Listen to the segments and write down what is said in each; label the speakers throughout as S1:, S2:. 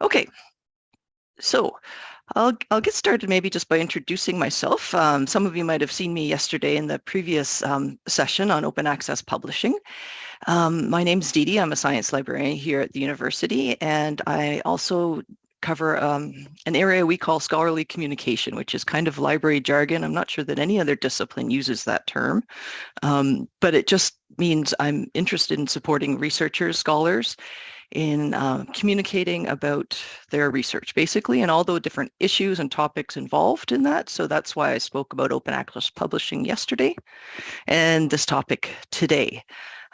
S1: Okay, so I'll, I'll get started maybe just by introducing myself. Um, some of you might have seen me yesterday in the previous um, session on open access publishing. Um, my name's Dee Dee. I'm a science librarian here at the university, and I also cover um, an area we call scholarly communication, which is kind of library jargon. I'm not sure that any other discipline uses that term, um, but it just means I'm interested in supporting researchers, scholars, in uh, communicating about their research, basically, and all the different issues and topics involved in that. So that's why I spoke about open access publishing yesterday and this topic today.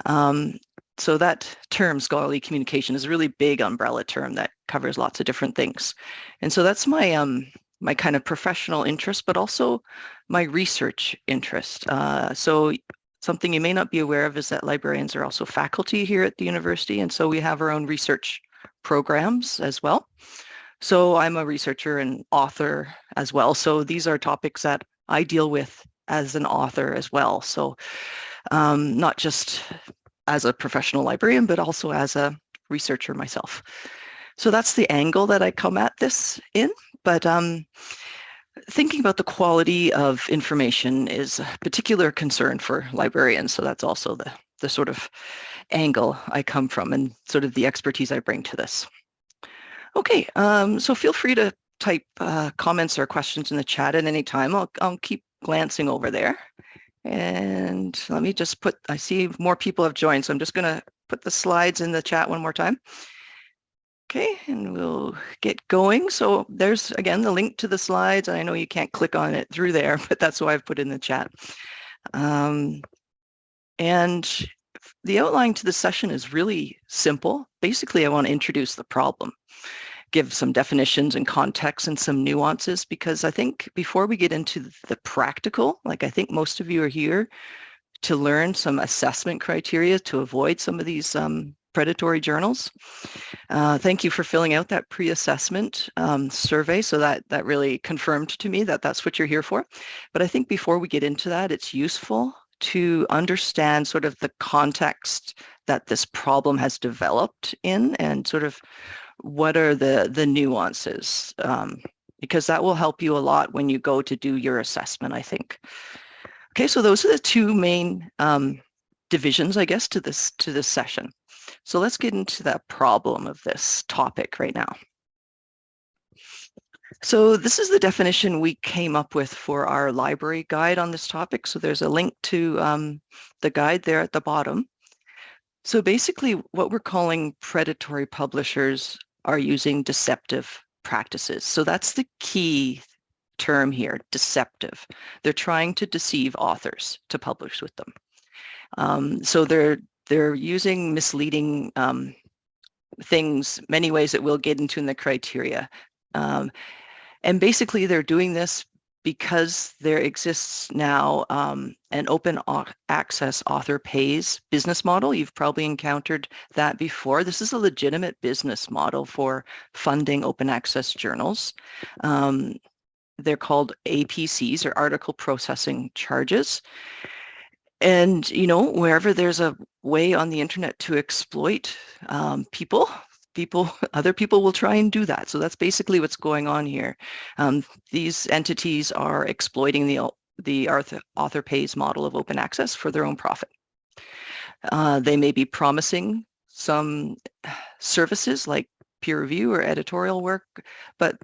S1: Um, so that term, scholarly communication, is a really big umbrella term that covers lots of different things. And so that's my um, my kind of professional interest, but also my research interest. Uh, so Something you may not be aware of is that librarians are also faculty here at the university, and so we have our own research programs as well. So I'm a researcher and author as well. So these are topics that I deal with as an author as well. So um, not just as a professional librarian, but also as a researcher myself. So that's the angle that I come at this in. But um, thinking about the quality of information is a particular concern for librarians. So that's also the, the sort of angle I come from and sort of the expertise I bring to this. Okay, um, so feel free to type uh, comments or questions in the chat at any time. I'll, I'll keep glancing over there. And let me just put, I see more people have joined, so I'm just gonna put the slides in the chat one more time. Okay, and we'll get going. So there's, again, the link to the slides. I know you can't click on it through there, but that's why I've put in the chat. Um, and the outline to the session is really simple. Basically, I want to introduce the problem, give some definitions and context and some nuances, because I think before we get into the practical, like I think most of you are here to learn some assessment criteria to avoid some of these um, predatory journals. Uh, thank you for filling out that pre-assessment um, survey. So that, that really confirmed to me that that's what you're here for. But I think before we get into that, it's useful to understand sort of the context that this problem has developed in and sort of what are the, the nuances, um, because that will help you a lot when you go to do your assessment, I think. Okay, so those are the two main um, divisions, I guess, to this to this session. So let's get into the problem of this topic right now. So this is the definition we came up with for our library guide on this topic. So there's a link to um, the guide there at the bottom. So basically what we're calling predatory publishers are using deceptive practices. So that's the key term here, deceptive. They're trying to deceive authors to publish with them. Um, so they're they're using misleading um, things, many ways that we'll get into in the criteria. Um, and basically they're doing this because there exists now um, an open access author pays business model. You've probably encountered that before. This is a legitimate business model for funding open access journals. Um, they're called APCs or article processing charges. And, you know, wherever there's a way on the internet to exploit um, people, people, other people will try and do that. So that's basically what's going on here. Um, these entities are exploiting the, the author, author pays model of open access for their own profit. Uh, they may be promising some services like peer review or editorial work, but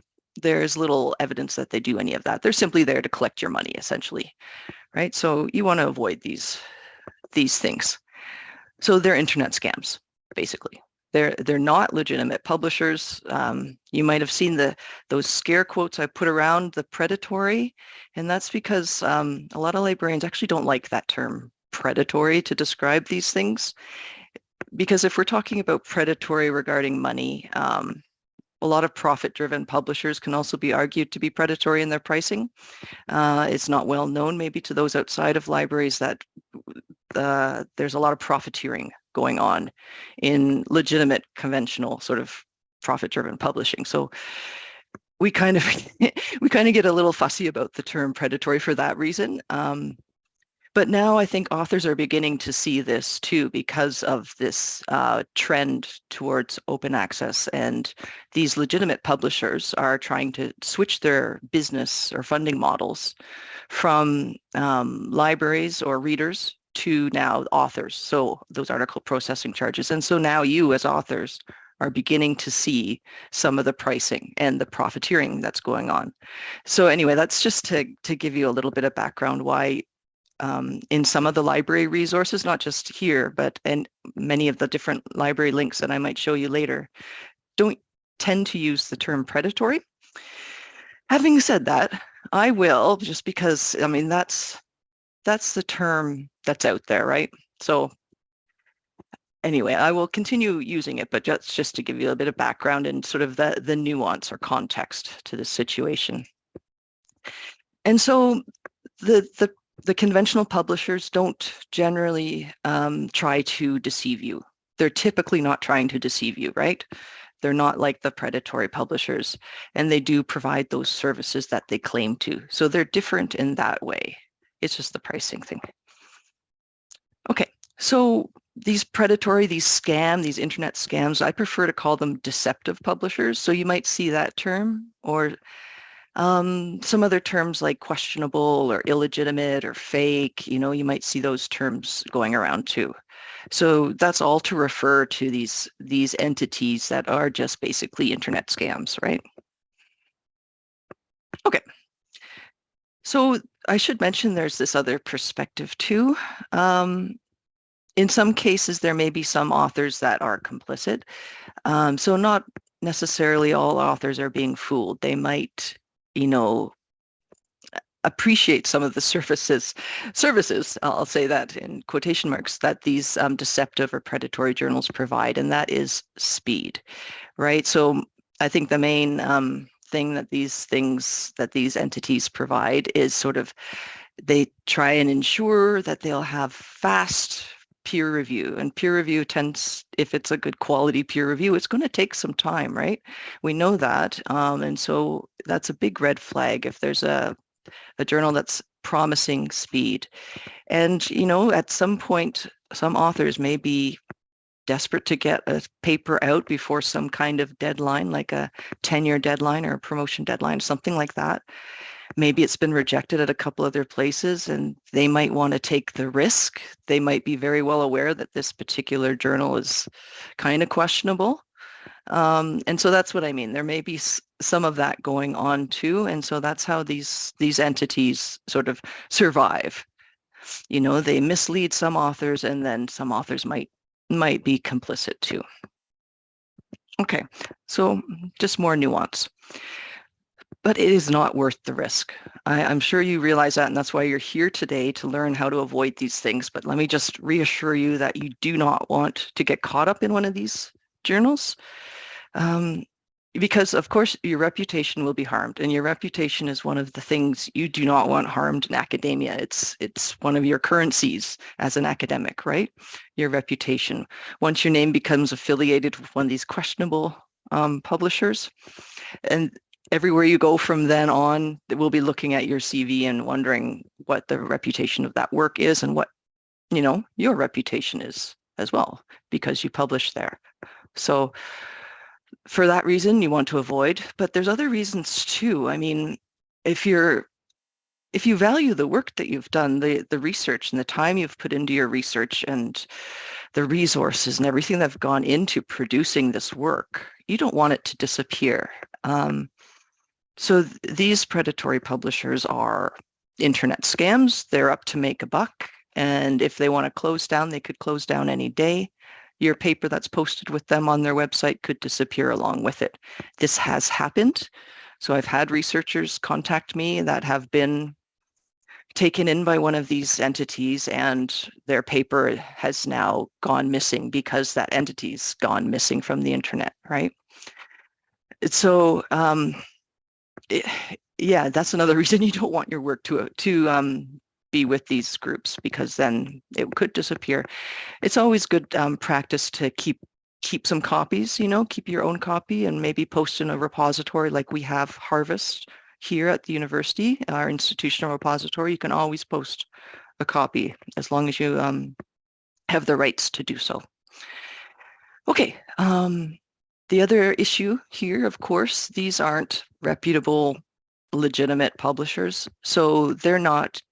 S1: there's little evidence that they do any of that. They're simply there to collect your money, essentially right? So you want to avoid these, these things. So they're internet scams, basically. They're, they're not legitimate publishers. Um, you might have seen the those scare quotes I put around the predatory, and that's because um, a lot of librarians actually don't like that term predatory to describe these things. Because if we're talking about predatory regarding money, um, a lot of profit-driven publishers can also be argued to be predatory in their pricing. Uh, it's not well known maybe to those outside of libraries that uh, there's a lot of profiteering going on in legitimate conventional sort of profit-driven publishing. So we kind of we kind of get a little fussy about the term predatory for that reason. Um, But now I think authors are beginning to see this too because of this uh, trend towards open access and these legitimate publishers are trying to switch their business or funding models from um, libraries or readers to now authors. So those article processing charges. And so now you as authors are beginning to see some of the pricing and the profiteering that's going on. So anyway, that's just to, to give you a little bit of background why um, in some of the library resources, not just here, but in many of the different library links that I might show you later, don't tend to use the term predatory. Having said that, I will just because, I mean, that's that's the term that's out there, right? So anyway, I will continue using it, but just, just to give you a bit of background and sort of the, the nuance or context to the situation. And so the, the, the conventional publishers don't generally um, try to deceive you. They're typically not trying to deceive you, right? They're not like the predatory publishers, and they do provide those services that they claim to. So they're different in that way. It's just the pricing thing. Okay, so these predatory, these scam, these internet scams, I prefer to call them deceptive publishers. So you might see that term or um, some other terms like questionable or illegitimate or fake, you know, you might see those terms going around too. So that's all to refer to these, these entities that are just basically internet scams, right? Okay. So I should mention there's this other perspective too. Um, in some cases, there may be some authors that are complicit. Um, so not necessarily all authors are being fooled. They might, you know, appreciate some of the services, services, I'll say that in quotation marks, that these um, deceptive or predatory journals provide, and that is speed, right? So I think the main um, thing that these things, that these entities provide is sort of, they try and ensure that they'll have fast, peer review and peer review tends if it's a good quality peer review it's going to take some time right? We know that um, and so that's a big red flag if there's a a journal that's promising speed. And you know at some point some authors may be desperate to get a paper out before some kind of deadline like a tenure deadline or a promotion deadline something like that maybe it's been rejected at a couple other places and they might want to take the risk. They might be very well aware that this particular journal is kind of questionable. Um, and so that's what I mean. There may be some of that going on too. And so that's how these, these entities sort of survive. You know, they mislead some authors and then some authors might, might be complicit too. Okay, so just more nuance but it is not worth the risk. I, am sure you realize that, and that's why you're here today to learn how to avoid these things. But let me just reassure you that you do not want to get caught up in one of these journals. Um, because of course your reputation will be harmed and your reputation is one of the things you do not want harmed in academia. It's it's one of your currencies as an academic, right? Your reputation. Once your name becomes affiliated with one of these questionable um, publishers, and everywhere you go from then on, we'll be looking at your CV and wondering what the reputation of that work is and what, you know, your reputation is as well, because you publish there. So for that reason, you want to avoid, but there's other reasons too. I mean, if you're if you value the work that you've done, the, the research and the time you've put into your research and the resources and everything that have gone into producing this work, you don't want it to disappear. Um, so th these predatory publishers are internet scams. They're up to make a buck. And if they want to close down, they could close down any day. Your paper that's posted with them on their website could disappear along with it. This has happened. So I've had researchers contact me that have been taken in by one of these entities and their paper has now gone missing because that entity's gone missing from the internet, right? So um, it, yeah, that's another reason you don't want your work to to um, be with these groups because then it could disappear. It's always good um, practice to keep keep some copies, you know, keep your own copy and maybe post in a repository like we have Harvest here at the university, our institutional repository. You can always post a copy as long as you um, have the rights to do so. Okay, um, the other issue here, of course, these aren't reputable, legitimate publishers, so they're not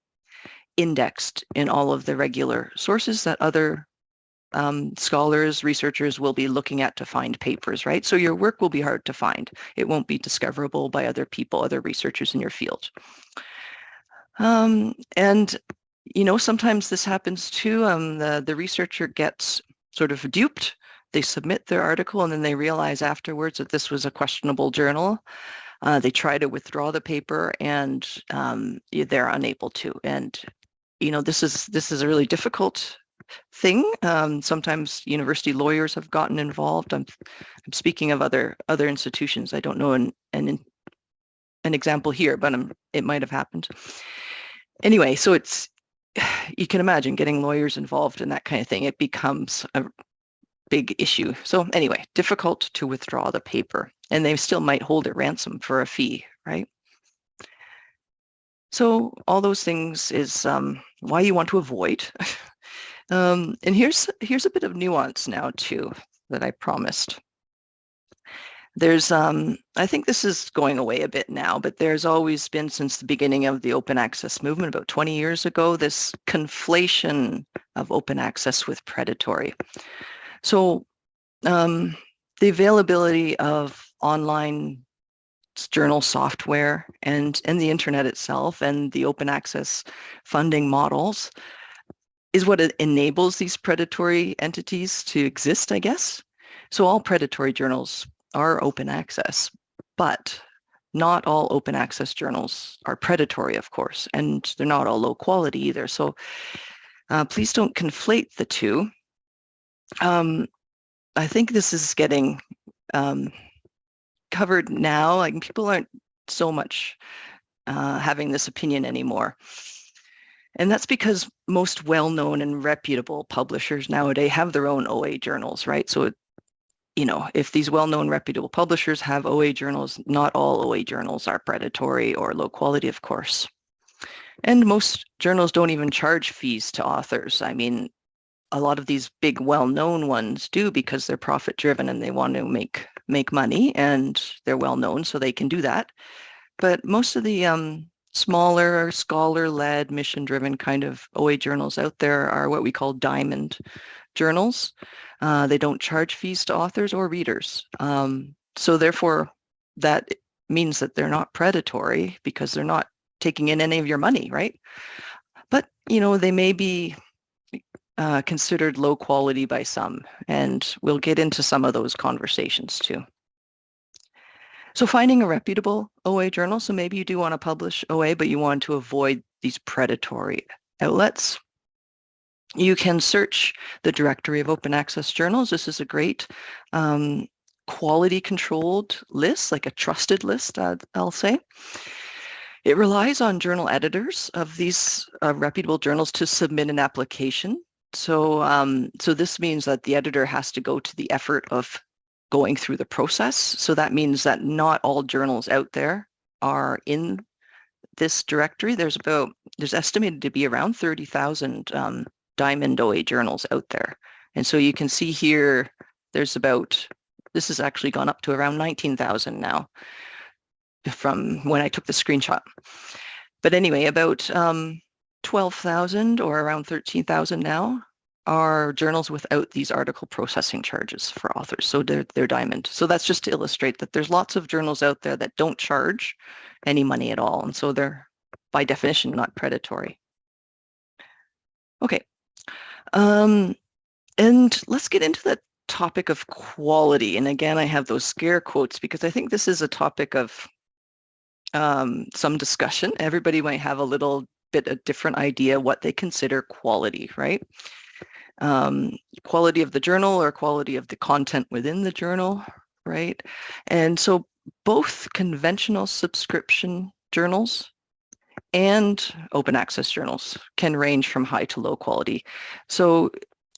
S1: indexed in all of the regular sources that other um, scholars, researchers will be looking at to find papers, right? So your work will be hard to find. It won't be discoverable by other people, other researchers in your field. Um, and, you know, sometimes this happens too. Um, the, the researcher gets sort of duped. They submit their article and then they realize afterwards that this was a questionable journal. Uh, they try to withdraw the paper and um, they're unable to. And, you know, this is this is a really difficult thing. Um, sometimes university lawyers have gotten involved. I'm, I'm speaking of other other institutions. I don't know an an, an example here, but I'm, it might have happened. Anyway, so it's you can imagine getting lawyers involved in that kind of thing. It becomes a big issue. So anyway, difficult to withdraw the paper, and they still might hold it ransom for a fee, right? So all those things is um, why you want to avoid Um, and here's here's a bit of nuance now too that I promised. There's, um, I think this is going away a bit now, but there's always been since the beginning of the open access movement about 20 years ago, this conflation of open access with predatory. So um, the availability of online journal software and, and the internet itself and the open access funding models is what enables these predatory entities to exist, I guess. So all predatory journals are open access, but not all open access journals are predatory, of course, and they're not all low quality either. So uh, please don't conflate the two. Um, I think this is getting um, covered now. Like people aren't so much uh, having this opinion anymore. And that's because most well-known and reputable publishers nowadays have their own OA journals, right? So, you know, if these well-known reputable publishers have OA journals, not all OA journals are predatory or low quality, of course. And most journals don't even charge fees to authors. I mean, a lot of these big well-known ones do because they're profit-driven and they want to make make money and they're well-known, so they can do that. But most of the um, smaller scholar-led mission-driven kind of OA journals out there are what we call diamond journals. Uh, they don't charge fees to authors or readers. Um, so therefore, that means that they're not predatory because they're not taking in any of your money, right? But, you know, they may be uh, considered low quality by some, and we'll get into some of those conversations too. So finding a reputable OA journal, so maybe you do want to publish OA, but you want to avoid these predatory outlets. You can search the directory of open access journals. This is a great um, quality controlled list, like a trusted list, uh, I'll say. It relies on journal editors of these uh, reputable journals to submit an application. So, um, so this means that the editor has to go to the effort of going through the process. So that means that not all journals out there are in this directory. There's about, there's estimated to be around 30,000 um, Diamond OA journals out there. And so you can see here, there's about, this has actually gone up to around 19,000 now from when I took the screenshot. But anyway, about um, 12,000 or around 13,000 now are journals without these article processing charges for authors. So they're, they're diamond. So that's just to illustrate that there's lots of journals out there that don't charge any money at all. And so they're by definition not predatory. Okay. Um, and let's get into the topic of quality. And again, I have those scare quotes because I think this is a topic of um, some discussion. Everybody might have a little bit a different idea what they consider quality, right? um, quality of the journal or quality of the content within the journal, right? And so both conventional subscription journals and open access journals can range from high to low quality. So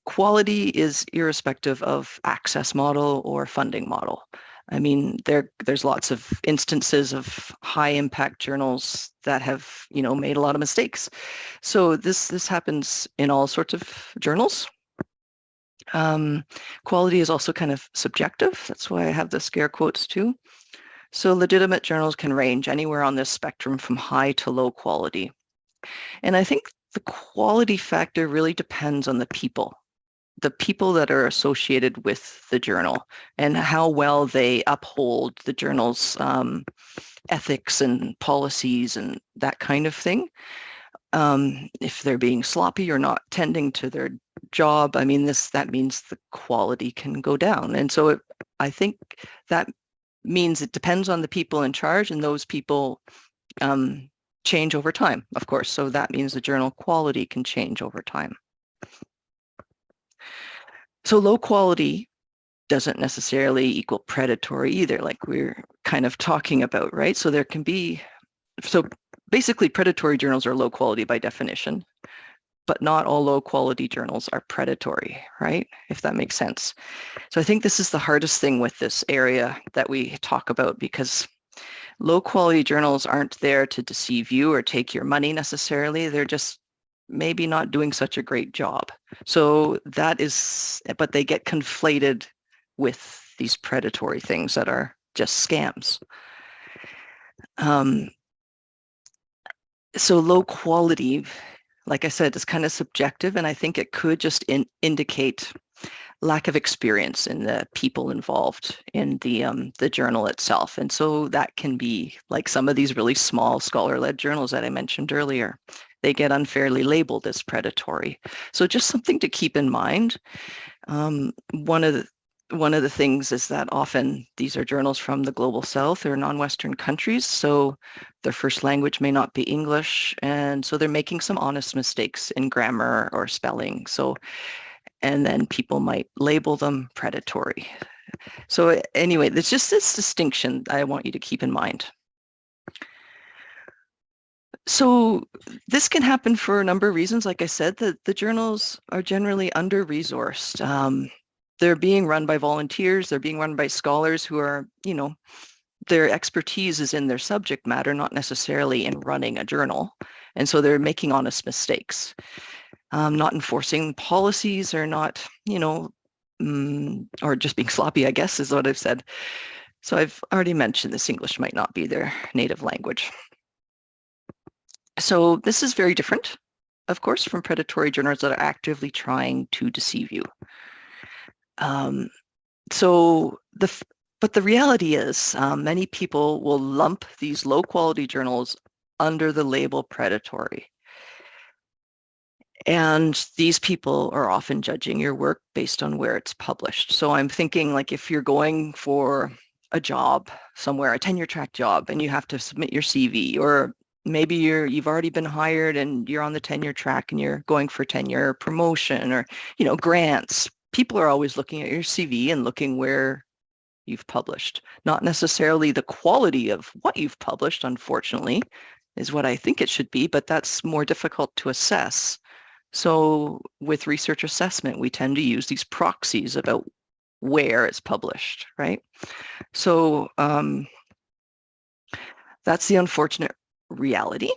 S1: quality is irrespective of access model or funding model. I mean, there there's lots of instances of high impact journals that have, you know, made a lot of mistakes. So this this happens in all sorts of journals. Um, quality is also kind of subjective. That's why I have the scare quotes too. So legitimate journals can range anywhere on this spectrum from high to low quality. And I think the quality factor really depends on the people the people that are associated with the journal and how well they uphold the journal's um, ethics and policies and that kind of thing. Um, if they're being sloppy or not tending to their job, I mean, this that means the quality can go down. And so it, I think that means it depends on the people in charge and those people um, change over time, of course. So that means the journal quality can change over time. So low quality doesn't necessarily equal predatory either, like we're kind of talking about, right? So there can be, so basically predatory journals are low quality by definition, but not all low quality journals are predatory, right? If that makes sense. So I think this is the hardest thing with this area that we talk about because low quality journals aren't there to deceive you or take your money necessarily. They're just maybe not doing such a great job. So that is, but they get conflated with these predatory things that are just scams. Um, so low quality, like I said, is kind of subjective, and I think it could just in, indicate lack of experience in the people involved in the um, the journal itself. And so that can be like some of these really small scholar-led journals that I mentioned earlier they get unfairly labeled as predatory. So just something to keep in mind. Um, one of the one of the things is that often these are journals from the global south or non-western countries so their first language may not be english and so they're making some honest mistakes in grammar or spelling so and then people might label them predatory so anyway there's just this distinction i want you to keep in mind so this can happen for a number of reasons. Like I said, the, the journals are generally under-resourced. Um, they're being run by volunteers. They're being run by scholars who are, you know, their expertise is in their subject matter, not necessarily in running a journal. And so they're making honest mistakes, um, not enforcing policies or not, you know, mm, or just being sloppy, I guess is what I've said. So I've already mentioned this English might not be their native language. So this is very different, of course, from predatory journals that are actively trying to deceive you. Um, so the but the reality is um, many people will lump these low quality journals under the label predatory. And these people are often judging your work based on where it's published. So I'm thinking like if you're going for a job somewhere, a tenure track job, and you have to submit your CV or maybe you're you've already been hired and you're on the tenure track and you're going for tenure promotion or you know grants. People are always looking at your cv and looking where you've published. Not necessarily the quality of what you've published unfortunately is what i think it should be but that's more difficult to assess. So with research assessment we tend to use these proxies about where it's published right? So um, that's the unfortunate reality.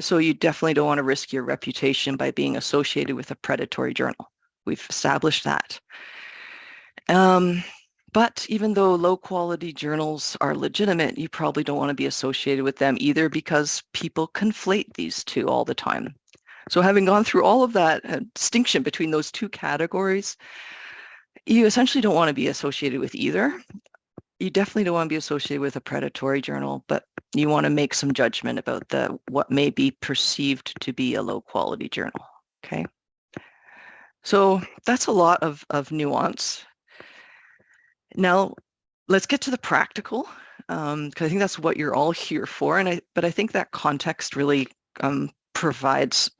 S1: So you definitely don't want to risk your reputation by being associated with a predatory journal. We've established that. Um, but even though low quality journals are legitimate, you probably don't want to be associated with them either because people conflate these two all the time. So having gone through all of that uh, distinction between those two categories, you essentially don't want to be associated with either you definitely don't want to be associated with a predatory journal, but you want to make some judgment about the what may be perceived to be a low quality journal. Okay. So that's a lot of, of nuance. Now, let's get to the practical, because um, I think that's what you're all here for. And I, but I think that context really um, provides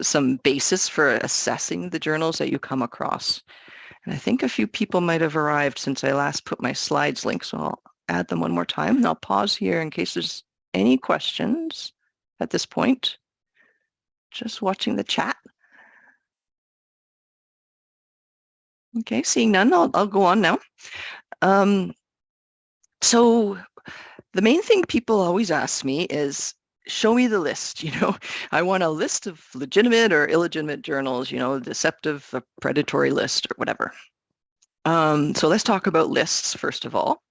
S1: some basis for assessing the journals that you come across. And I think a few people might have arrived since I last put my slides link, so I'll add them one more time. And I'll pause here in case there's any questions at this point. Just watching the chat. Okay, seeing none, I'll, I'll go on now. Um, so the main thing people always ask me is, show me the list, you know, I want a list of legitimate or illegitimate journals, you know, deceptive, predatory list or whatever. Um, so let's talk about lists first of all.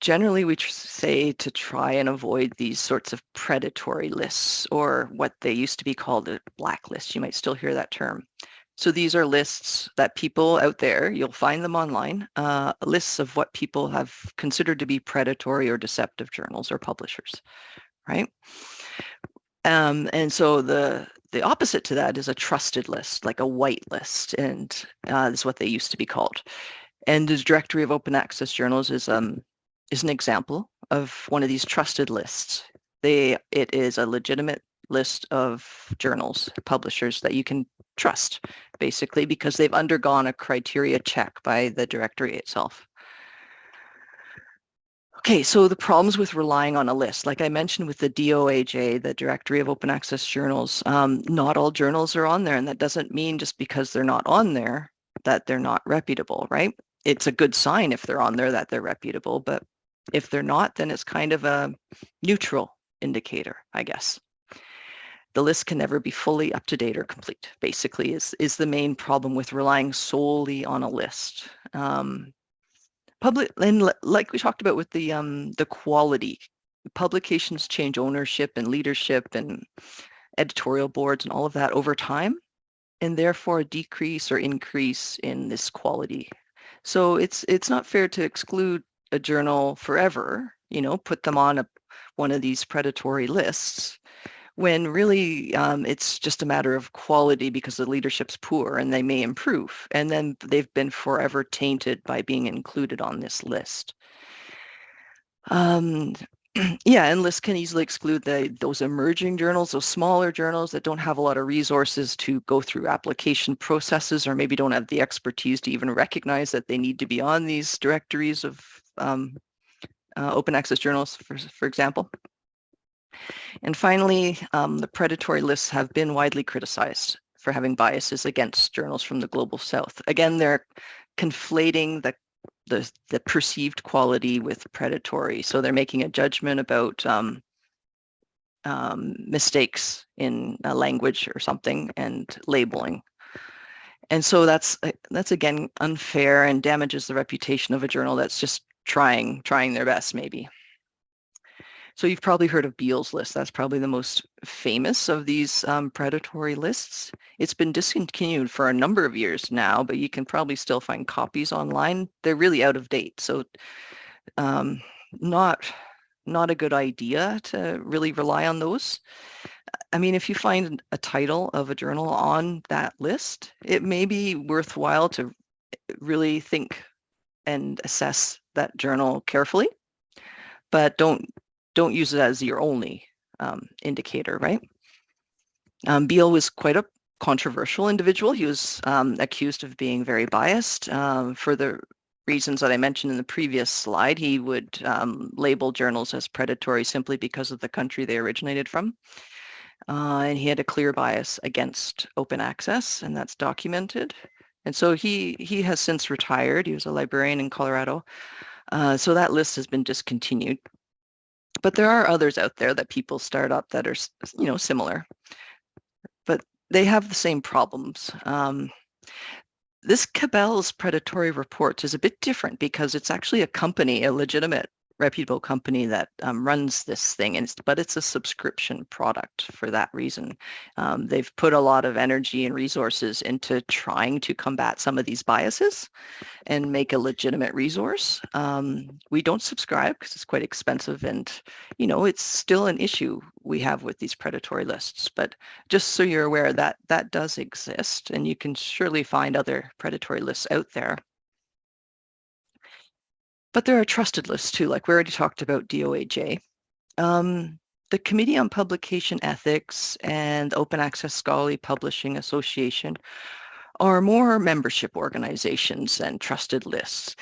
S1: Generally, we say to try and avoid these sorts of predatory lists or what they used to be called a blacklist. You might still hear that term. So these are lists that people out there, you'll find them online, uh, lists of what people have considered to be predatory or deceptive journals or publishers, right? Um, and so the the opposite to that is a trusted list, like a white list, and uh, is what they used to be called. And the directory of open access journals is um is an example of one of these trusted lists. They it is a legitimate list of journals, publishers that you can trust, basically, because they've undergone a criteria check by the directory itself. Okay, so the problems with relying on a list, like I mentioned with the DOAJ, the Directory of Open Access Journals, um, not all journals are on there, and that doesn't mean just because they're not on there that they're not reputable, right? It's a good sign if they're on there that they're reputable, but if they're not, then it's kind of a neutral indicator, I guess the list can never be fully up to date or complete, basically, is, is the main problem with relying solely on a list. Um, public, and like we talked about with the, um, the quality, publications change ownership and leadership and editorial boards and all of that over time, and therefore a decrease or increase in this quality. So it's, it's not fair to exclude a journal forever, you know, put them on a, one of these predatory lists when really um, it's just a matter of quality because the leadership's poor and they may improve. And then they've been forever tainted by being included on this list. Um, yeah, and lists can easily exclude the, those emerging journals, those smaller journals that don't have a lot of resources to go through application processes or maybe don't have the expertise to even recognize that they need to be on these directories of um, uh, open access journals, for, for example. And finally, um, the predatory lists have been widely criticized for having biases against journals from the global south. Again, they're conflating the, the, the perceived quality with predatory. So they're making a judgment about um, um, mistakes in language or something and labeling. And so that's uh, that's again unfair and damages the reputation of a journal that's just trying trying their best maybe. So you've probably heard of Beall's list. That's probably the most famous of these um, predatory lists. It's been discontinued for a number of years now, but you can probably still find copies online. They're really out of date, so um, not not a good idea to really rely on those. I mean, if you find a title of a journal on that list, it may be worthwhile to really think and assess that journal carefully, but don't don't use it as your only um, indicator, right? Um, Beall was quite a controversial individual. He was um, accused of being very biased um, for the reasons that I mentioned in the previous slide. He would um, label journals as predatory simply because of the country they originated from. Uh, and he had a clear bias against open access, and that's documented. And so he, he has since retired. He was a librarian in Colorado. Uh, so that list has been discontinued. But there are others out there that people start up that are, you know, similar, but they have the same problems. Um, this Cabell's predatory report is a bit different because it's actually a company, a legitimate reputable company that um, runs this thing, and it's, but it's a subscription product for that reason. Um, they've put a lot of energy and resources into trying to combat some of these biases and make a legitimate resource. Um, we don't subscribe because it's quite expensive and, you know, it's still an issue we have with these predatory lists. But just so you're aware that that does exist and you can surely find other predatory lists out there. But there are trusted lists too, like we already talked about DOAJ. Um, the Committee on Publication Ethics and Open Access Scholarly Publishing Association are more membership organizations and trusted lists.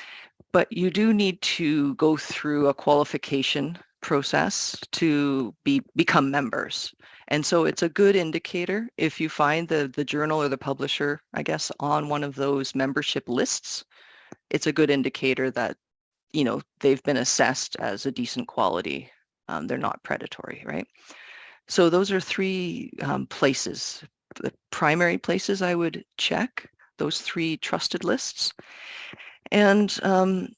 S1: But you do need to go through a qualification process to be become members. And so it's a good indicator if you find the, the journal or the publisher, I guess, on one of those membership lists, it's a good indicator that, you know, they've been assessed as a decent quality. Um, they're not predatory, right? So those are three um, places, the primary places I would check, those three trusted lists. And um,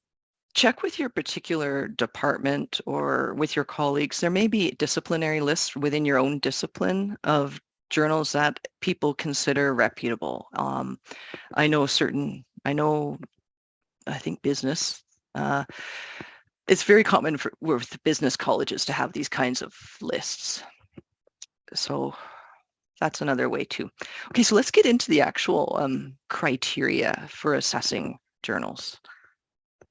S1: check with your particular department or with your colleagues. There may be disciplinary lists within your own discipline of journals that people consider reputable. Um, I know certain, I know, I think business, uh, it's very common for with business colleges to have these kinds of lists. So that's another way too. Okay, so let's get into the actual um, criteria for assessing journals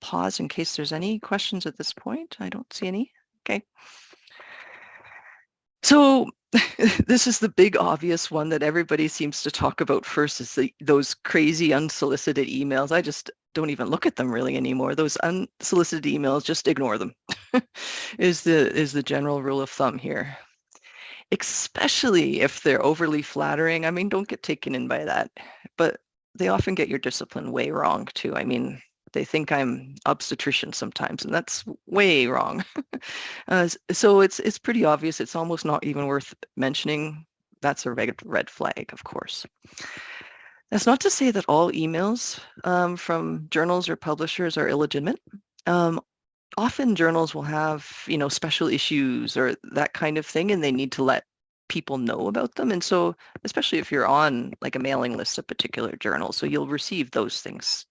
S1: pause in case there's any questions at this point. I don't see any. Okay. So this is the big obvious one that everybody seems to talk about first is the, those crazy unsolicited emails. I just don't even look at them really anymore. Those unsolicited emails, just ignore them is the is the general rule of thumb here. Especially if they're overly flattering. I mean, don't get taken in by that. But they often get your discipline way wrong too. I mean, they think I'm obstetrician sometimes, and that's way wrong. uh, so it's it's pretty obvious. It's almost not even worth mentioning. That's a red, red flag, of course. That's not to say that all emails um, from journals or publishers are illegitimate. Um, often journals will have, you know, special issues or that kind of thing, and they need to let people know about them. And so, especially if you're on like a mailing list of particular journals, so you'll receive those things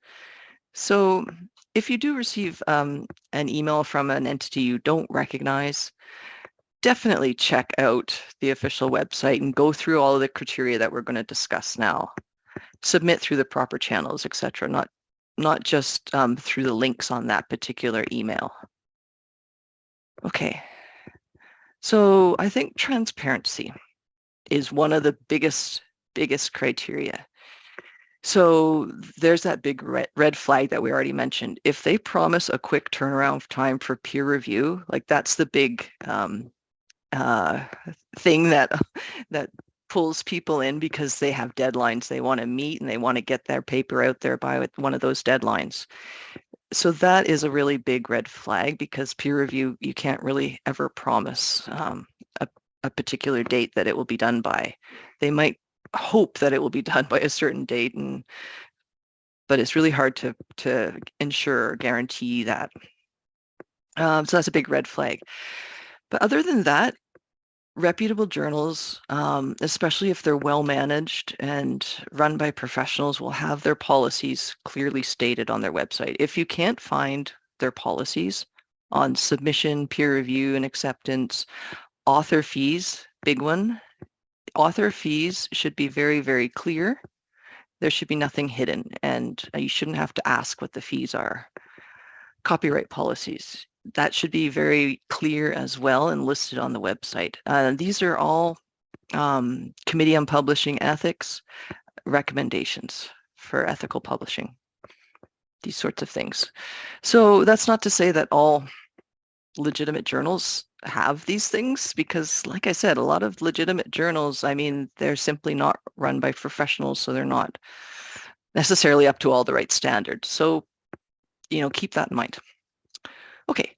S1: so if you do receive um, an email from an entity you don't recognize, definitely check out the official website and go through all of the criteria that we're going to discuss now. Submit through the proper channels, etc. Not not just um, through the links on that particular email. Okay, so I think transparency is one of the biggest biggest criteria. So there's that big red, red flag that we already mentioned. If they promise a quick turnaround time for peer review, like that's the big um, uh, thing that that pulls people in because they have deadlines they want to meet and they want to get their paper out there by one of those deadlines. So that is a really big red flag because peer review, you can't really ever promise um, a, a particular date that it will be done by. They might hope that it will be done by a certain date and but it's really hard to to ensure or guarantee that. Um, so that's a big red flag. But other than that, reputable journals, um, especially if they're well managed and run by professionals, will have their policies clearly stated on their website. If you can't find their policies on submission, peer review, and acceptance, author fees, big one, author fees should be very, very clear. There should be nothing hidden and uh, you shouldn't have to ask what the fees are. Copyright policies, that should be very clear as well and listed on the website. Uh, these are all um, Committee on Publishing Ethics recommendations for ethical publishing, these sorts of things. So that's not to say that all legitimate journals have these things because like I said, a lot of legitimate journals, I mean, they're simply not run by professionals, so they're not necessarily up to all the right standards. So, you know, keep that in mind. Okay,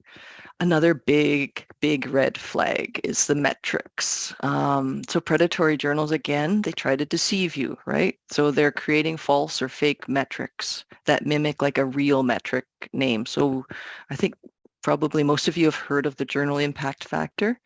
S1: another big, big red flag is the metrics. Um, so predatory journals, again, they try to deceive you, right? So they're creating false or fake metrics that mimic like a real metric name. So I think Probably most of you have heard of the journal impact factor.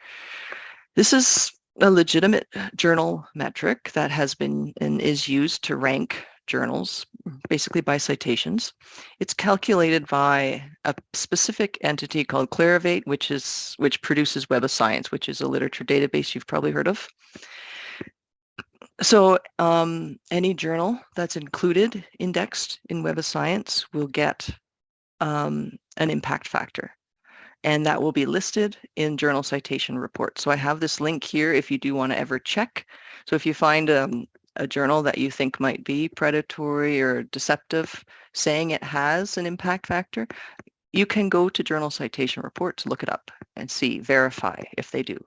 S1: This is a legitimate journal metric that has been and is used to rank journals, basically by citations. It's calculated by a specific entity called Clarivate, which is which produces Web of Science, which is a literature database you've probably heard of. So um, any journal that's included, indexed in Web of Science will get um, an impact factor and that will be listed in journal citation reports. So I have this link here if you do want to ever check. So if you find um, a journal that you think might be predatory or deceptive, saying it has an impact factor, you can go to Journal Citation Reports, look it up and see, verify if they do.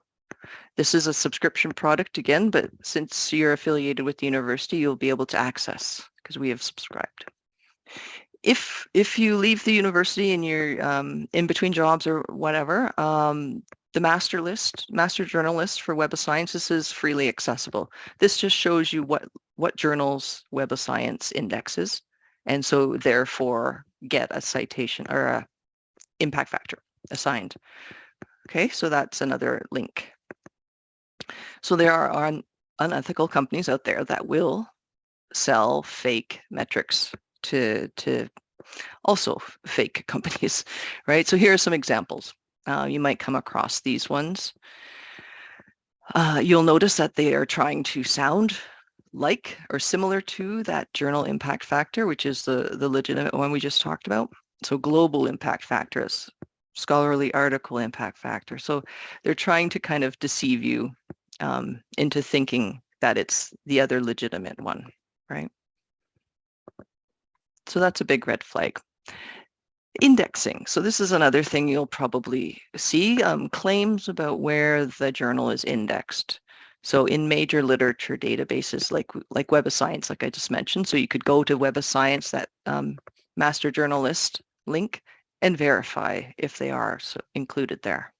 S1: This is a subscription product again, but since you're affiliated with the university, you'll be able to access because we have subscribed. If if you leave the university and you're um, in between jobs or whatever, um, the master list, master journal list for Web of Science, this is freely accessible. This just shows you what what journals Web of Science indexes, and so therefore get a citation or a impact factor assigned. Okay, so that's another link. So there are un unethical companies out there that will sell fake metrics to, to also fake companies, right? So here are some examples. Uh, you might come across these ones. Uh, you'll notice that they are trying to sound like or similar to that journal impact factor, which is the, the legitimate one we just talked about. So global impact factors, scholarly article impact factor. So they're trying to kind of deceive you um, into thinking that it's the other legitimate one, right? So that's a big red flag. Indexing. So this is another thing you'll probably see, um, claims about where the journal is indexed. So in major literature databases like, like Web of Science, like I just mentioned, so you could go to Web of Science, that um, master journal list link, and verify if they are so included there.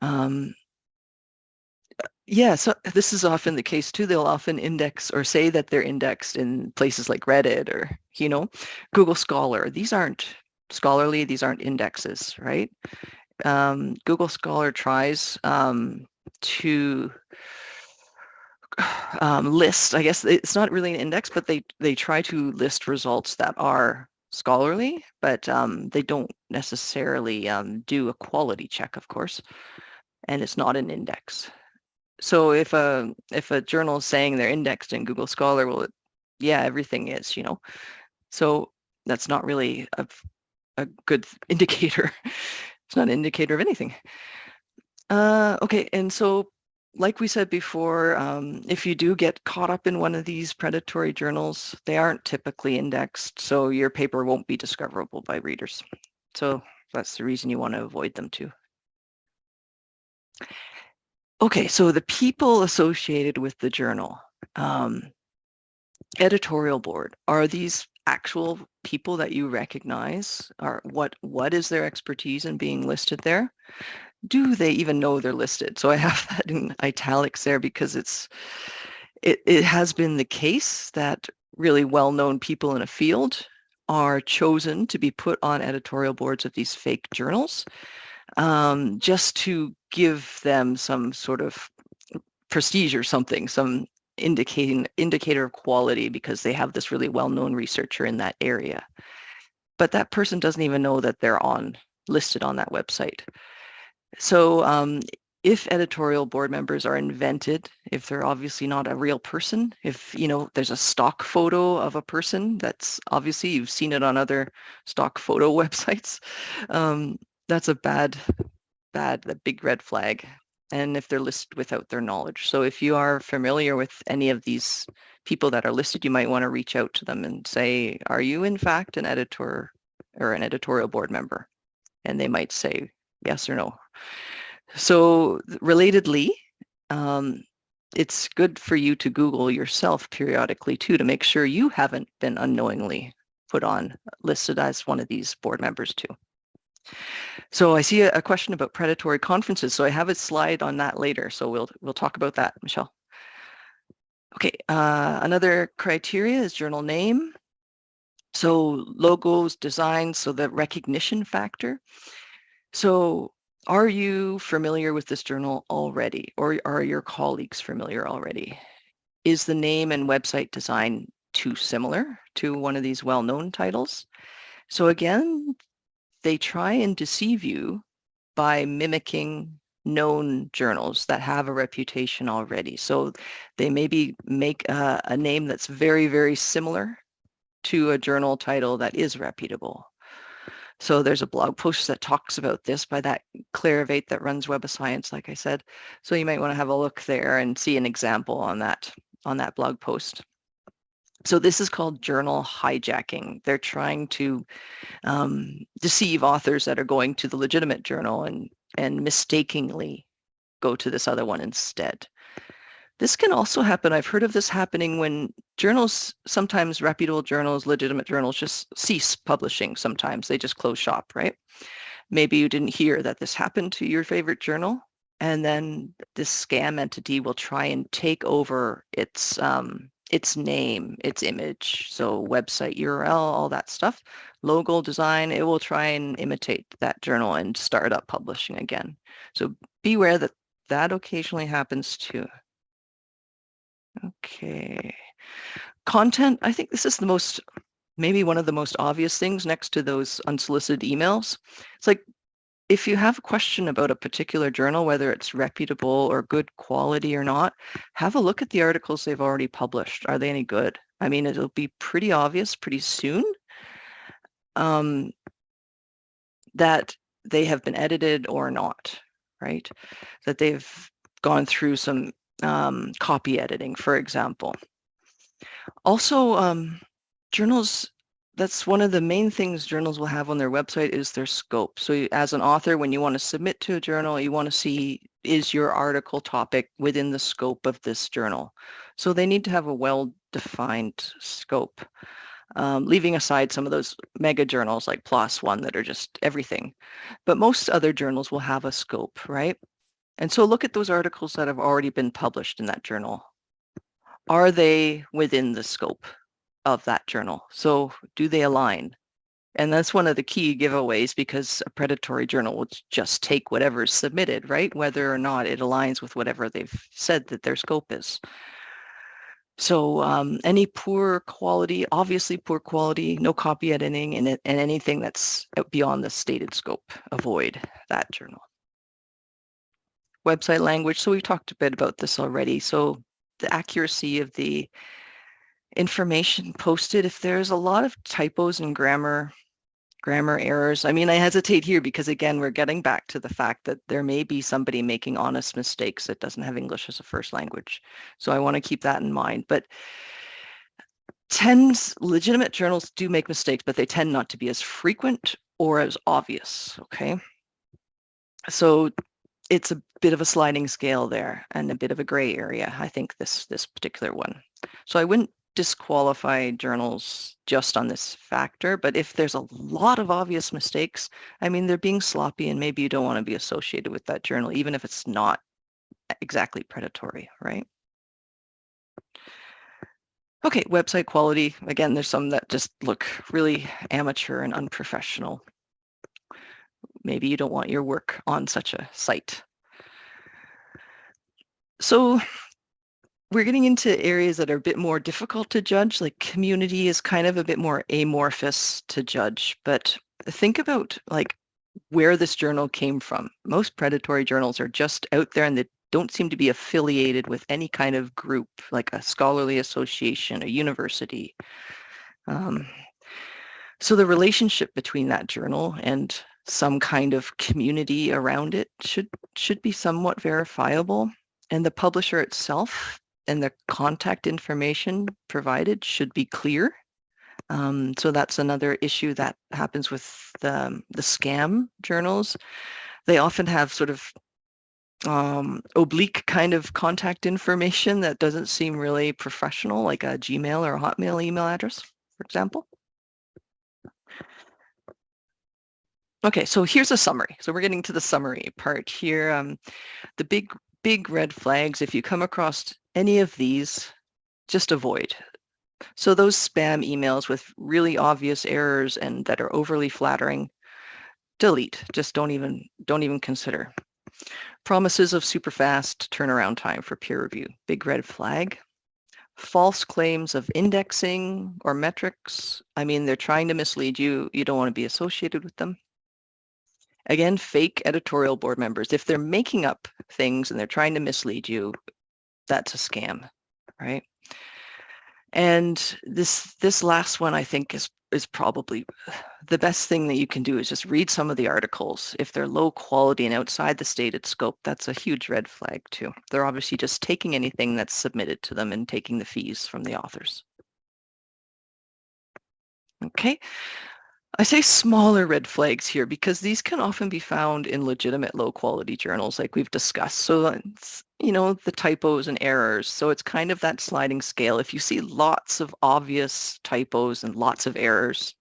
S1: Um, yeah, so this is often the case too. They'll often index or say that they're indexed in places like Reddit or, you know, Google Scholar. These aren't scholarly, these aren't indexes, right? Um, Google Scholar tries um, to um, list, I guess it's not really an index, but they, they try to list results that are scholarly, but um, they don't necessarily um, do a quality check, of course, and it's not an index. So if a if a journal is saying they're indexed in Google Scholar, well, it, yeah, everything is, you know. So that's not really a, a good indicator. it's not an indicator of anything. Uh, okay, and so like we said before, um, if you do get caught up in one of these predatory journals, they aren't typically indexed, so your paper won't be discoverable by readers. So that's the reason you want to avoid them too. Okay, so the people associated with the journal, um, editorial board, are these actual people that you recognize? Are what what is their expertise in being listed there? Do they even know they're listed? So I have that in italics there because it's it, it has been the case that really well-known people in a field are chosen to be put on editorial boards of these fake journals um, just to give them some sort of prestige or something, some indicating indicator of quality because they have this really well-known researcher in that area. But that person doesn't even know that they're on listed on that website. So um, if editorial board members are invented, if they're obviously not a real person, if you know there's a stock photo of a person that's obviously you've seen it on other stock photo websites, um, that's a bad, bad, the big red flag. And if they're listed without their knowledge. So if you are familiar with any of these people that are listed, you might want to reach out to them and say, are you in fact an editor or an editorial board member? And they might say yes or no. So relatedly, um, it's good for you to Google yourself periodically too to make sure you haven't been unknowingly put on listed as one of these board members too. So I see a, a, question about predatory conferences. So I have a slide on that later. So we'll we'll talk about that, Michelle. Okay, uh, another criteria is journal name. So logos, designs, so the recognition factor. So are you familiar with this journal already or are your colleagues familiar already? Is the name and website design too similar to one of these well-known titles? So again, they try and deceive you by mimicking known journals that have a reputation already. So they maybe make a, a, name that's very, very similar to a journal title that is reputable. So there's a blog post that talks about this by that Clarivate that runs Web of Science, like I said. So you might want to have a look there and see an example on that on that blog post. So this is called journal hijacking. They're trying to um, deceive authors that are going to the legitimate journal and, and mistakenly go to this other one instead. This can also happen. I've heard of this happening when journals, sometimes reputable journals, legitimate journals just cease publishing sometimes. They just close shop, right? Maybe you didn't hear that this happened to your favorite journal and then this scam entity will try and take over its um, its name, its image, so website URL, all that stuff, logo design, it will try and imitate that journal and start up publishing again. So beware that that occasionally happens too. Okay. Content, I think this is the most, maybe one of the most obvious things next to those unsolicited emails. It's like, if you have a question about a particular journal, whether it's reputable or good quality or not, have a look at the articles they've already published. Are they any good? I mean, it'll be pretty obvious pretty soon um, that they have been edited or not, right? That they've gone through some um, copy editing, for example. Also, um, journals, that's one of the main things journals will have on their website is their scope. So as an author, when you want to submit to a journal, you want to see is your article topic within the scope of this journal. So they need to have a well-defined scope. Um, leaving aside some of those mega journals like PLOS One that are just everything. But most other journals will have a scope, right? And so look at those articles that have already been published in that journal. Are they within the scope of that journal? So do they align? And that's one of the key giveaways because a predatory journal will just take whatever is submitted, right? Whether or not it aligns with whatever they've said that their scope is. So um, any poor quality, obviously poor quality, no copy editing, and, and anything that's beyond the stated scope, avoid that journal website language. So we've talked a bit about this already. So the accuracy of the information posted, if there's a lot of typos and grammar grammar errors. I mean, I hesitate here because again, we're getting back to the fact that there may be somebody making honest mistakes that doesn't have English as a first language. So I want to keep that in mind. But tends legitimate journals do make mistakes, but they tend not to be as frequent or as obvious. Okay. So it's a bit of a sliding scale there and a bit of a gray area, I think, this, this particular one. So I wouldn't disqualify journals just on this factor, but if there's a lot of obvious mistakes, I mean, they're being sloppy and maybe you don't want to be associated with that journal, even if it's not exactly predatory, right? Okay, website quality. Again, there's some that just look really amateur and unprofessional maybe you don't want your work on such a site. So we're getting into areas that are a bit more difficult to judge, like community is kind of a bit more amorphous to judge, but think about like where this journal came from. Most predatory journals are just out there and they don't seem to be affiliated with any kind of group, like a scholarly association, a university. Um, so the relationship between that journal and some kind of community around it should should be somewhat verifiable and the publisher itself and the contact information provided should be clear um, so that's another issue that happens with the, the scam journals they often have sort of um, oblique kind of contact information that doesn't seem really professional like a gmail or a hotmail email address for example Okay, so here's a summary. So we're getting to the summary part here. Um, the big, big red flags, if you come across any of these, just avoid. So those spam emails with really obvious errors and that are overly flattering, delete. Just don't even, don't even consider. Promises of super fast turnaround time for peer review, big red flag. False claims of indexing or metrics. I mean, they're trying to mislead you. You don't want to be associated with them. Again, fake editorial board members. If they're making up things and they're trying to mislead you, that's a scam, right? And this this last one I think is is probably the best thing that you can do is just read some of the articles. If they're low quality and outside the stated scope, that's a huge red flag too. They're obviously just taking anything that's submitted to them and taking the fees from the authors. Okay. I say smaller red flags here because these can often be found in legitimate low quality journals like we've discussed. So uh, it's, you know, the typos and errors. So it's kind of that sliding scale. If you see lots of obvious typos and lots of errors,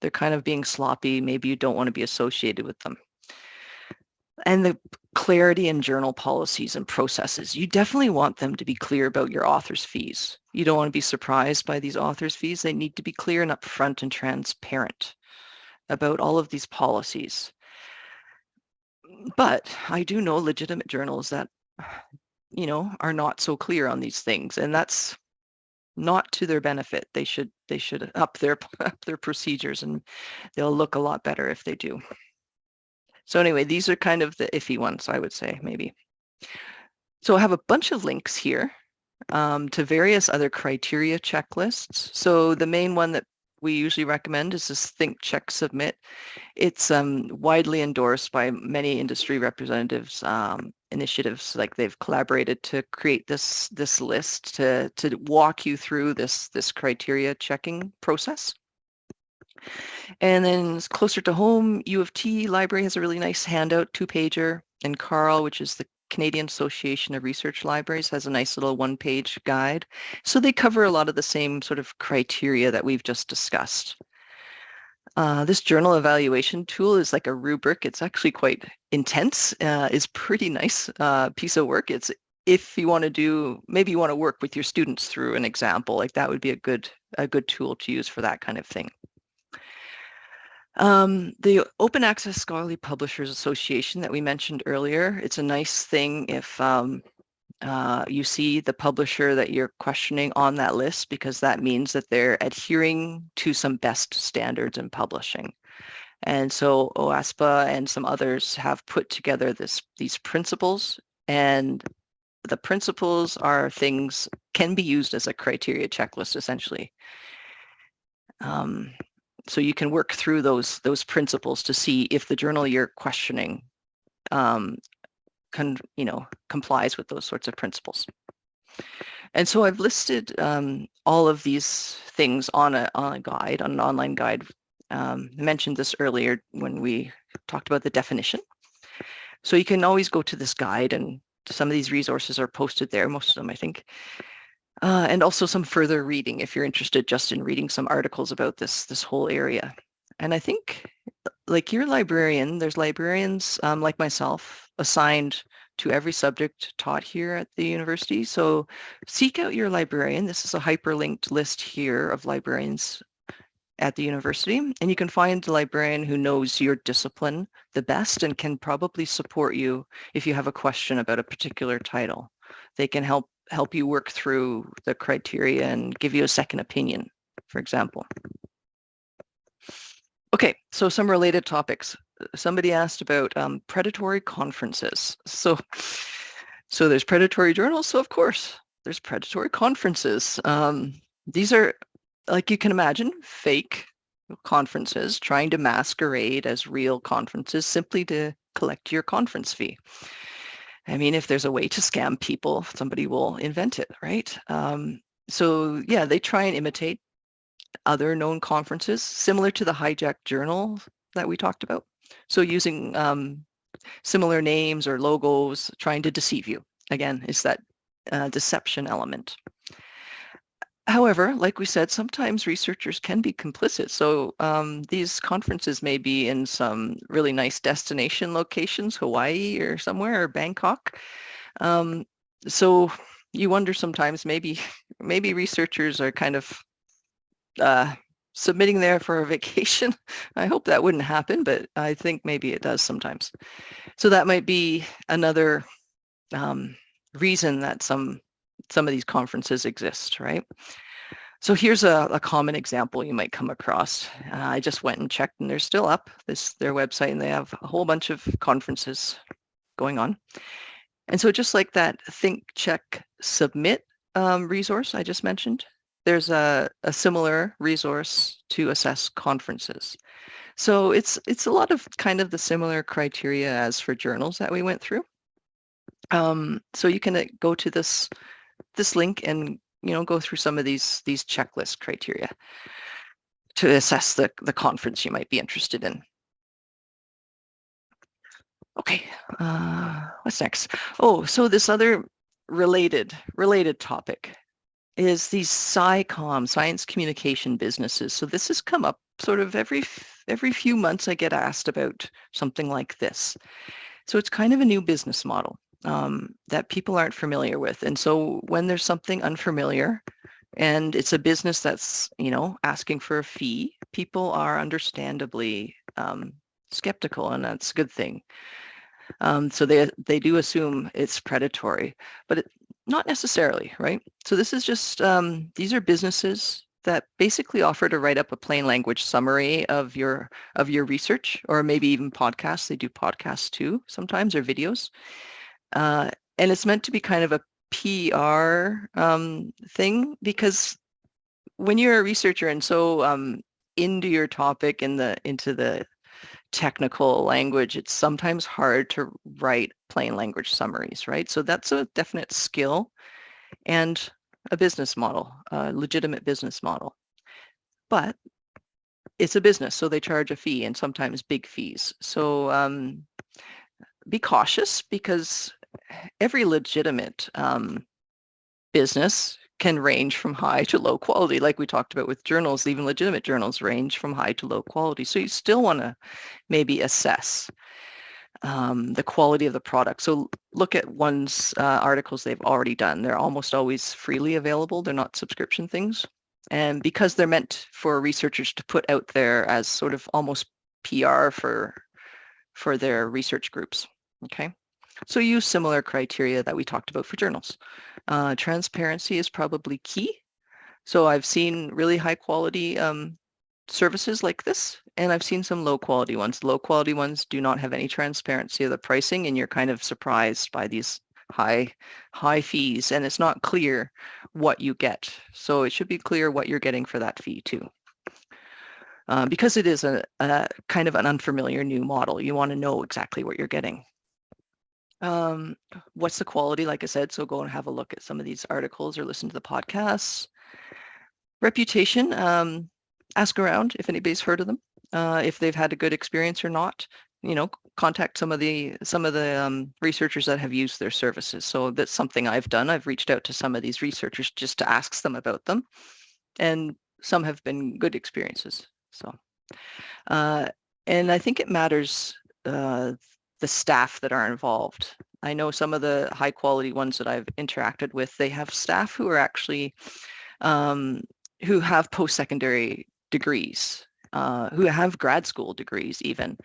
S1: they're kind of being sloppy. Maybe you don't want to be associated with them. And the clarity in journal policies and processes. You definitely want them to be clear about your author's fees. You don't want to be surprised by these author's fees. They need to be clear and upfront and transparent about all of these policies. But I do know legitimate journals that, you know, are not so clear on these things, and that's not to their benefit. They should they should up their up their procedures, and they'll look a lot better if they do. So anyway, these are kind of the iffy ones, I would say, maybe. So I have a bunch of links here um, to various other criteria checklists. So the main one that we usually recommend is this Think, Check, Submit. It's um, widely endorsed by many industry representatives um, initiatives, like they've collaborated to create this this list to to walk you through this this criteria checking process. And then closer to home, U of T library has a really nice handout, two pager, and CARL, which is the Canadian Association of Research Libraries has a nice little one-page guide. So they cover a lot of the same sort of criteria that we've just discussed. Uh, this journal evaluation tool is like a rubric. It's actually quite intense. Uh, it's pretty nice uh, piece of work. It's if you want to do, maybe you want to work with your students through an example, like that would be a good a good tool to use for that kind of thing. Um, the Open Access Scholarly Publishers Association that we mentioned earlier, it's a nice thing if um, uh, you see the publisher that you're questioning on that list because that means that they're adhering to some best standards in publishing. And so OASPA and some others have put together this these principles and the principles are things can be used as a criteria checklist essentially. Um, so you can work through those those principles to see if the journal you're questioning um, you know, complies with those sorts of principles. And so I've listed um, all of these things on a, on a guide, on an online guide. Um, I mentioned this earlier when we talked about the definition. So you can always go to this guide and some of these resources are posted there, most of them I think. Uh, and also some further reading if you're interested just in reading some articles about this, this whole area. And I think like your librarian, there's librarians um, like myself assigned to every subject taught here at the university. So seek out your librarian. This is a hyperlinked list here of librarians at the university. And you can find a librarian who knows your discipline the best and can probably support you if you have a question about a particular title. They can help help you work through the criteria and give you a second opinion, for example. Okay, so some related topics. Somebody asked about um, predatory conferences. So, so there's predatory journals. So of course, there's predatory conferences. Um, these are, like you can imagine, fake conferences trying to masquerade as real conferences simply to collect your conference fee. I mean, if there's a way to scam people, somebody will invent it, right? Um, so yeah, they try and imitate other known conferences, similar to the Hijack Journal that we talked about. So using um, similar names or logos, trying to deceive you. Again, it's that uh, deception element. However, like we said, sometimes researchers can be complicit. So um, these conferences may be in some really nice destination locations, Hawaii or somewhere, or Bangkok. Um, so you wonder sometimes maybe maybe researchers are kind of uh, submitting there for a vacation. I hope that wouldn't happen, but I think maybe it does sometimes. So that might be another um, reason that some some of these conferences exist, right? So here's a, a common example you might come across. Uh, I just went and checked and they're still up, this their website, and they have a whole bunch of conferences going on. And so just like that Think, Check, Submit um, resource I just mentioned, there's a, a similar resource to assess conferences. So it's it's a lot of kind of the similar criteria as for journals that we went through. Um, so you can uh, go to this this link and you know go through some of these these checklist criteria. to assess the, the conference you might be interested in. Okay, uh, what's next? Oh, so this other related related topic is these SciComm, science communication businesses. So this has come up sort of every every few months I get asked about something like this. So it's kind of a new business model um, that people aren't familiar with. And so when there's something unfamiliar and it's a business that's, you know, asking for a fee, people are understandably um, skeptical and that's a good thing. Um, so they they do assume it's predatory, but it, not necessarily, right? So this is just um, these are businesses that basically offer to write up a plain language summary of your of your research, or maybe even podcasts. They do podcasts too sometimes, or videos, uh, and it's meant to be kind of a PR um, thing because when you're a researcher and so um, into your topic in the into the technical language, it's sometimes hard to write plain language summaries, right? So that's a definite skill and a business model, a legitimate business model. But it's a business, so they charge a fee and sometimes big fees. So um, be cautious because every legitimate um, business can range from high to low quality. Like we talked about with journals, even legitimate journals range from high to low quality. So you still want to maybe assess um, the quality of the product. So look at one's uh, articles they've already done. They're almost always freely available. They're not subscription things. And because they're meant for researchers to put out there as sort of almost PR for, for their research groups, okay? So use similar criteria that we talked about for journals. Uh, transparency is probably key. So I've seen really high quality um, services like this, and I've seen some low quality ones. Low quality ones do not have any transparency of the pricing, and you're kind of surprised by these high high fees, and it's not clear what you get. So it should be clear what you're getting for that fee too. Uh, because it is a, a kind of an unfamiliar new model, you want to know exactly what you're getting. Um, what's the quality? Like I said, so go and have a look at some of these articles or listen to the podcasts. Reputation, um, ask around if anybody's heard of them, uh, if they've had a good experience or not. You know, contact some of the some of the um, researchers that have used their services. So that's something I've done. I've reached out to some of these researchers just to ask them about them, and some have been good experiences. So, uh, and I think it matters uh, the staff that are involved. I know some of the high quality ones that I've interacted with, they have staff who are actually, um, who have post-secondary degrees, uh, who have grad school degrees even.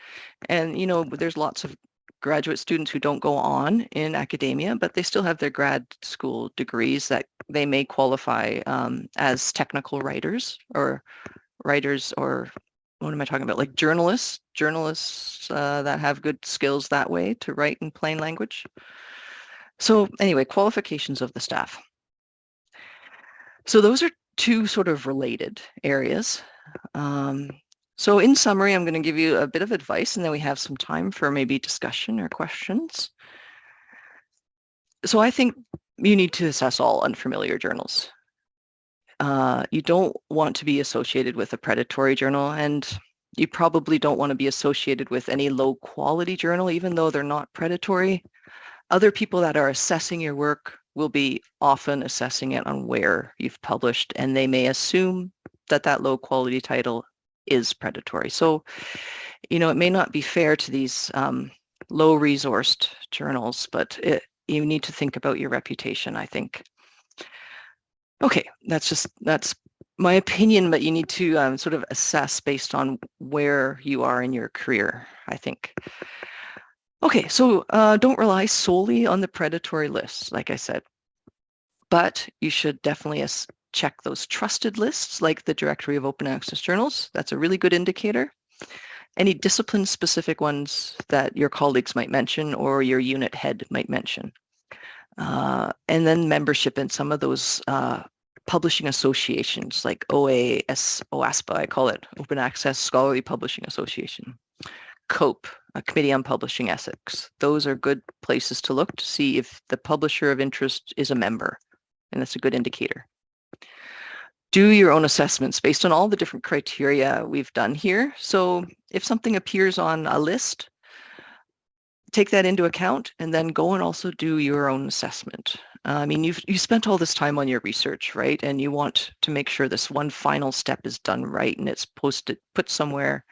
S1: And, you know, there's lots of graduate students who don't go on in academia, but they still have their grad school degrees that they may qualify um, as technical writers or writers or what am I talking about? Like journalists, journalists uh, that have good skills that way to write in plain language. So anyway, qualifications of the staff. So those are two sort of related areas. Um, so in summary, I'm going to give you a bit of advice and then we have some time for maybe discussion or questions. So I think you need to assess all unfamiliar journals uh, you don't want to be associated with a predatory journal and you probably don't want to be associated with any low quality journal, even though they're not predatory. Other people that are assessing your work will be often assessing it on where you've published and they may assume that that low quality title is predatory. So, you know, it may not be fair to these um, low resourced journals, but it, you need to think about your reputation, I think. Okay, that's just, that's my opinion, but you need to um, sort of assess based on where you are in your career, I think. Okay, so uh, don't rely solely on the predatory lists, like I said, but you should definitely check those trusted lists like the Directory of Open Access Journals. That's a really good indicator. Any discipline-specific ones that your colleagues might mention or your unit head might mention. Uh, and then membership in some of those uh, publishing associations like OAS, OASPA, I call it, Open Access Scholarly Publishing Association. COPE, a Committee on Publishing Ethics. Those are good places to look to see if the publisher of interest is a member, and that's a good indicator. do your own assessments based on all the different criteria we've done here. So if something appears on a list, take that into account and then go and also do your own assessment. Uh, I mean, you've you spent all this time on your research, right? And you want to make sure this one final step is done right and it's posted, put somewhere,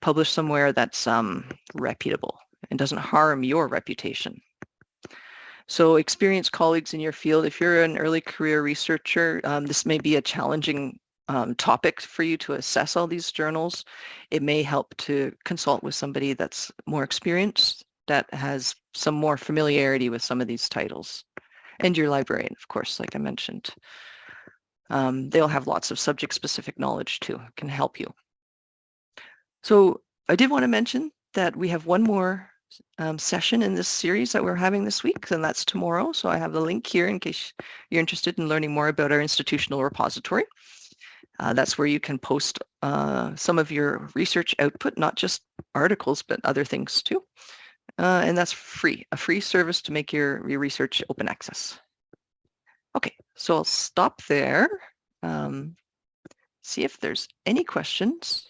S1: published somewhere that's um, reputable and doesn't harm your reputation. So experienced colleagues in your field, if you're an early career researcher, um, this may be a challenging um, topic for you to assess all these journals. It may help to consult with somebody that's more experienced, that has some more familiarity with some of these titles and your librarian, of course, like I mentioned. Um, they'll have lots of subject-specific knowledge too, can help you. So I did want to mention that we have one more um, session in this series that we're having this week, and that's tomorrow. So I have the link here in case you're interested in learning more about our institutional repository. Uh, that's where you can post uh, some of your research output, not just articles, but other things too. Uh, and that's free, a free service to make your, your research open access. Okay, so I'll stop there. Um, see if there's any questions.